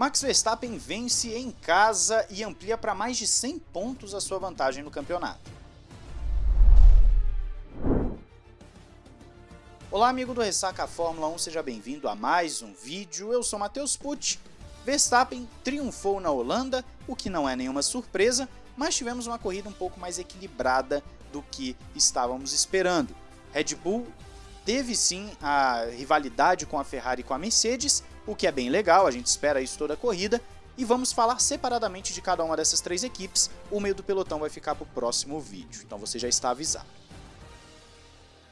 Max Verstappen vence em casa e amplia para mais de 100 pontos a sua vantagem no campeonato. Olá amigo do Ressaca Fórmula 1, seja bem-vindo a mais um vídeo, eu sou Matheus Pucci. Verstappen triunfou na Holanda, o que não é nenhuma surpresa, mas tivemos uma corrida um pouco mais equilibrada do que estávamos esperando. Red Bull teve sim a rivalidade com a Ferrari e com a Mercedes, o que é bem legal, a gente espera isso toda a corrida, e vamos falar separadamente de cada uma dessas três equipes, o meio do pelotão vai ficar para o próximo vídeo, então você já está avisado.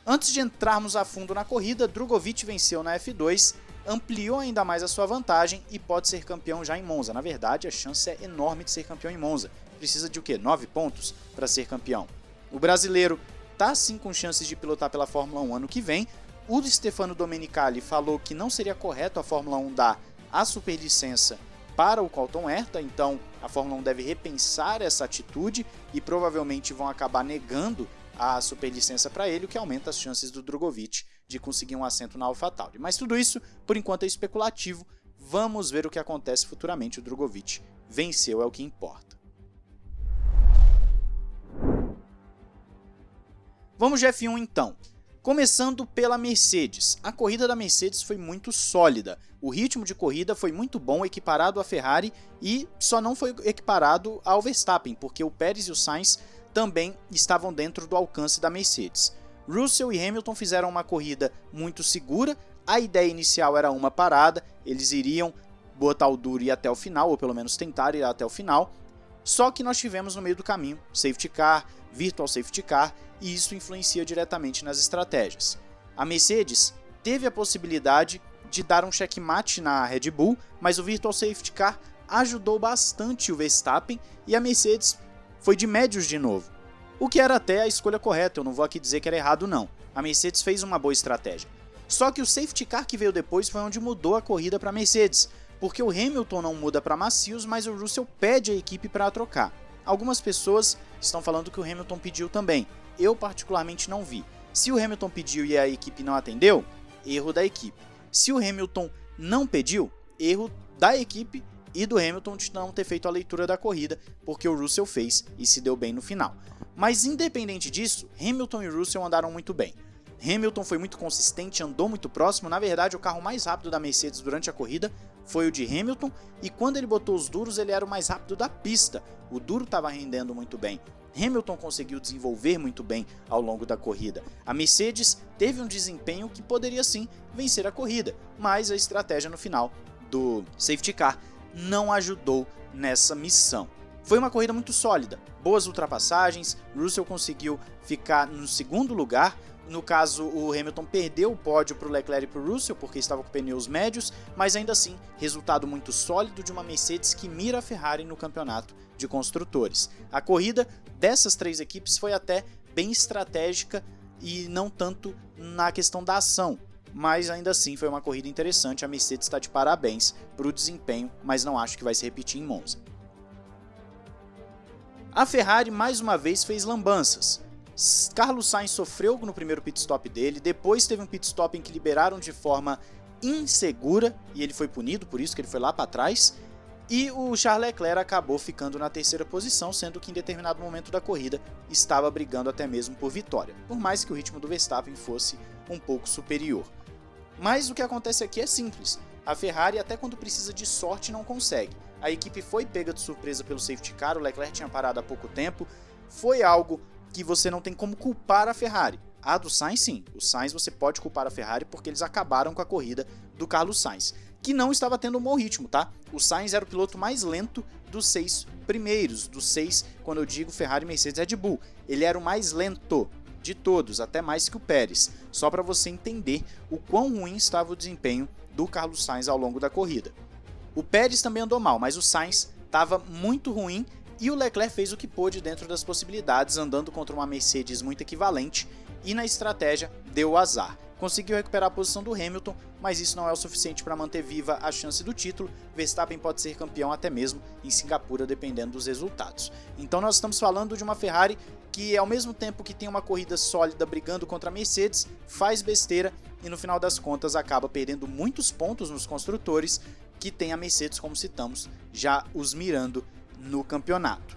Antes de entrarmos a fundo na corrida, Drogovic venceu na F2, ampliou ainda mais a sua vantagem e pode ser campeão já em Monza. Na verdade, a chance é enorme de ser campeão em Monza. Precisa de o quê? 9 pontos para ser campeão. O brasileiro tá sim com chances de pilotar pela Fórmula 1 ano que vem. O Stefano Domenicali falou que não seria correto a Fórmula 1 dar a superlicença para o Colton Herta, então a Fórmula 1 deve repensar essa atitude e provavelmente vão acabar negando a superlicença para ele, o que aumenta as chances do Drogovic de conseguir um assento na AlphaTauri. Mas tudo isso, por enquanto, é especulativo. Vamos ver o que acontece futuramente. O Drogovic venceu, é o que importa. Vamos de F1 então. Começando pela Mercedes. A corrida da Mercedes foi muito sólida. O ritmo de corrida foi muito bom, equiparado à Ferrari, e só não foi equiparado ao Verstappen, porque o Pérez e o Sainz também estavam dentro do alcance da Mercedes. Russell e Hamilton fizeram uma corrida muito segura, a ideia inicial era uma parada, eles iriam botar o duro e ir até o final, ou pelo menos tentar ir até o final, só que nós tivemos no meio do caminho safety car, virtual safety car, e isso influencia diretamente nas estratégias. A Mercedes teve a possibilidade de dar um checkmate na Red Bull, mas o virtual safety car ajudou bastante o Verstappen e a Mercedes foi de médios de novo. O que era até a escolha correta, eu não vou aqui dizer que era errado não. A Mercedes fez uma boa estratégia. Só que o safety car que veio depois foi onde mudou a corrida para Mercedes, porque o Hamilton não muda para macios, mas o Russell pede a equipe para trocar. Algumas pessoas estão falando que o Hamilton pediu também, eu particularmente não vi. Se o Hamilton pediu e a equipe não atendeu, erro da equipe. Se o Hamilton não pediu, erro da equipe e do Hamilton de não ter feito a leitura da corrida, porque o Russell fez e se deu bem no final. Mas independente disso, Hamilton e Russell andaram muito bem. Hamilton foi muito consistente, andou muito próximo, na verdade o carro mais rápido da Mercedes durante a corrida foi o de Hamilton, e quando ele botou os duros ele era o mais rápido da pista, o duro estava rendendo muito bem. Hamilton conseguiu desenvolver muito bem ao longo da corrida. A Mercedes teve um desempenho que poderia sim vencer a corrida, mas a estratégia no final do safety car não ajudou nessa missão. Foi uma corrida muito sólida, boas ultrapassagens, Russell conseguiu ficar no segundo lugar, no caso o Hamilton perdeu o pódio para o Leclerc e para o Russell porque estava com pneus médios, mas ainda assim resultado muito sólido de uma Mercedes que mira a Ferrari no campeonato de construtores. A corrida dessas três equipes foi até bem estratégica e não tanto na questão da ação, mas ainda assim foi uma corrida interessante, a Mercedes está de parabéns para o desempenho, mas não acho que vai se repetir em Monza. A Ferrari mais uma vez fez lambanças. Carlos Sainz sofreu no primeiro pit stop dele, depois teve um pit stop em que liberaram de forma insegura e ele foi punido por isso que ele foi lá para trás. E o Charles Leclerc acabou ficando na terceira posição, sendo que em determinado momento da corrida estava brigando até mesmo por vitória, por mais que o ritmo do Verstappen fosse um pouco superior. Mas o que acontece aqui é simples. A Ferrari, até quando precisa de sorte, não consegue. A equipe foi pega de surpresa pelo safety car, o Leclerc tinha parado há pouco tempo. Foi algo que você não tem como culpar a Ferrari. A do Sainz, sim. O Sainz você pode culpar a Ferrari porque eles acabaram com a corrida do Carlos Sainz, que não estava tendo um bom ritmo, tá? O Sainz era o piloto mais lento dos seis primeiros, dos seis, quando eu digo Ferrari, Mercedes Red Bull. Ele era o mais lento de todos, até mais que o Pérez, só para você entender o quão ruim estava o desempenho do Carlos Sainz ao longo da corrida. O Pérez também andou mal, mas o Sainz estava muito ruim e o Leclerc fez o que pôde dentro das possibilidades, andando contra uma Mercedes muito equivalente e na estratégia deu azar. Conseguiu recuperar a posição do Hamilton, mas isso não é o suficiente para manter viva a chance do título. Verstappen pode ser campeão até mesmo em Singapura, dependendo dos resultados. Então nós estamos falando de uma Ferrari que, ao mesmo tempo que tem uma corrida sólida brigando contra a Mercedes, faz besteira e no final das contas acaba perdendo muitos pontos nos construtores que tem a Mercedes, como citamos, já os mirando no campeonato.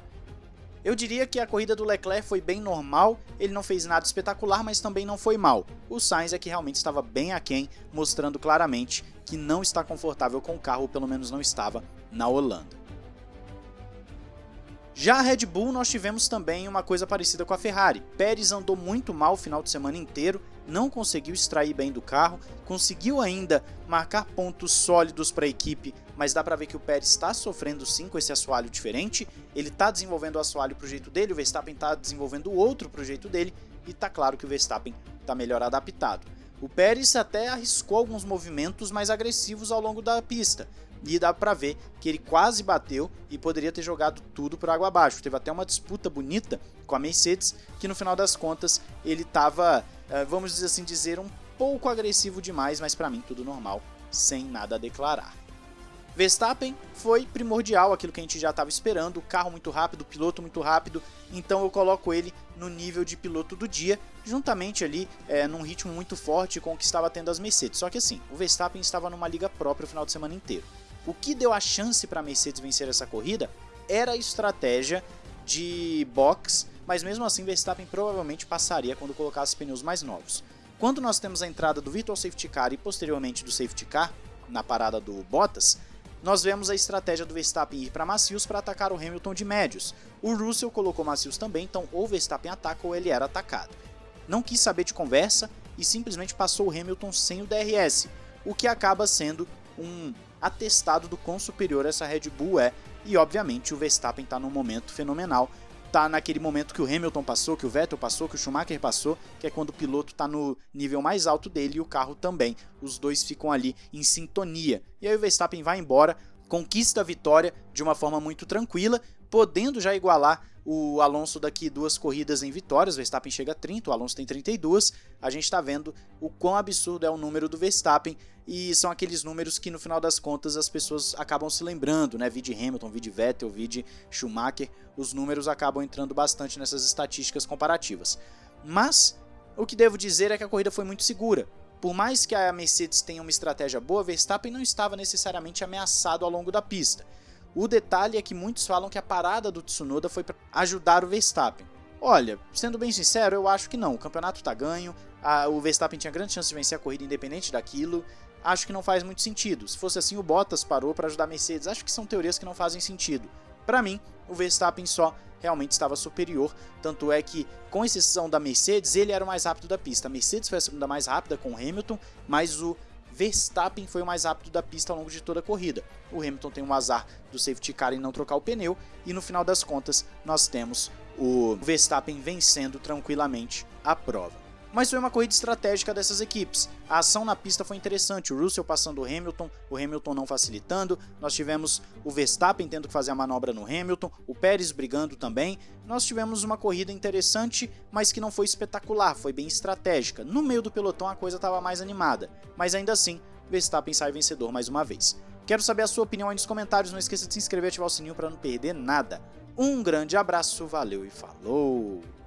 Eu diria que a corrida do Leclerc foi bem normal, ele não fez nada espetacular, mas também não foi mal. O Sainz é que realmente estava bem aquém, mostrando claramente que não está confortável com o carro, ou pelo menos não estava na Holanda. Já a Red Bull nós tivemos também uma coisa parecida com a Ferrari. Pérez andou muito mal o final de semana inteiro, não conseguiu extrair bem do carro, conseguiu ainda marcar pontos sólidos para a equipe, mas dá para ver que o Pérez está sofrendo sim com esse assoalho diferente. Ele está desenvolvendo o assoalho para o jeito dele, o Verstappen está desenvolvendo outro para o jeito dele, e tá claro que o Verstappen está melhor adaptado. O Pérez até arriscou alguns movimentos mais agressivos ao longo da pista, e dá para ver que ele quase bateu e poderia ter jogado tudo por água abaixo. Teve até uma disputa bonita com a Mercedes, que no final das contas ele estava, eh, vamos dizer assim, dizer um pouco agressivo demais, mas para mim tudo normal, sem nada a declarar. Verstappen foi primordial, aquilo que a gente já estava esperando, carro muito rápido, piloto muito rápido, então eu coloco ele no nível de piloto do dia, juntamente ali é, num ritmo muito forte com o que estava tendo as Mercedes. Só que assim, o Verstappen estava numa liga própria o final de semana inteiro. O que deu a chance para a Mercedes vencer essa corrida era a estratégia de box, mas mesmo assim Verstappen provavelmente passaria quando colocasse pneus mais novos. Quando nós temos a entrada do Virtual Safety Car e posteriormente do Safety Car, na parada do Bottas, nós vemos a estratégia do Verstappen ir para macios para atacar o Hamilton de médios. O Russell colocou macios também, então ou Verstappen ataca ou ele era atacado. Não quis saber de conversa e simplesmente passou o Hamilton sem o DRS, o que acaba sendo um atestado do quão superior essa Red Bull é, e obviamente o Verstappen está num momento fenomenal, tá naquele momento que o Hamilton passou, que o Vettel passou, que o Schumacher passou, que é quando o piloto está no nível mais alto dele e o carro também. Os dois ficam ali em sintonia. E aí o Verstappen vai embora, conquista a vitória de uma forma muito tranquila, podendo já igualar o Alonso daqui duas corridas em vitórias, Verstappen chega a 30, o Alonso tem 32, a gente está vendo o quão absurdo é o número do Verstappen, e são aqueles números que no final das contas as pessoas acabam se lembrando, né, vide Hamilton, vide Vettel, vide Schumacher, os números acabam entrando bastante nessas estatísticas comparativas. Mas, o que devo dizer é que a corrida foi muito segura, por mais que a Mercedes tenha uma estratégia boa, Verstappen não estava necessariamente ameaçado ao longo da pista. O detalhe é que muitos falam que a parada do Tsunoda foi para ajudar o Verstappen. Olha, sendo bem sincero, eu acho que não. O campeonato está ganho, a, o Verstappen tinha grande chance de vencer a corrida independente daquilo. Acho que não faz muito sentido. Se fosse assim, o Bottas parou para ajudar a Mercedes. Acho que são teorias que não fazem sentido. Para mim, o Verstappen só realmente estava superior, tanto é que, com exceção da Mercedes, ele era o mais rápido da pista. A Mercedes foi a segunda mais rápida com o Hamilton, mas o Verstappen foi o mais rápido da pista ao longo de toda a corrida. O Hamilton tem um azar do safety car em não trocar o pneu e no final das contas nós temos o Verstappen vencendo tranquilamente a prova mas foi uma corrida estratégica dessas equipes. A ação na pista foi interessante, o Russell passando o Hamilton, o Hamilton não facilitando, nós tivemos o Verstappen tendo que fazer a manobra no Hamilton, o Pérez brigando também, nós tivemos uma corrida interessante, mas que não foi espetacular, foi bem estratégica. No meio do pelotão a coisa estava mais animada, mas ainda assim, Verstappen sai vencedor mais uma vez. Quero saber a sua opinião aí nos comentários, não esqueça de se inscrever e ativar o sininho para não perder nada. Um grande abraço, valeu e falou!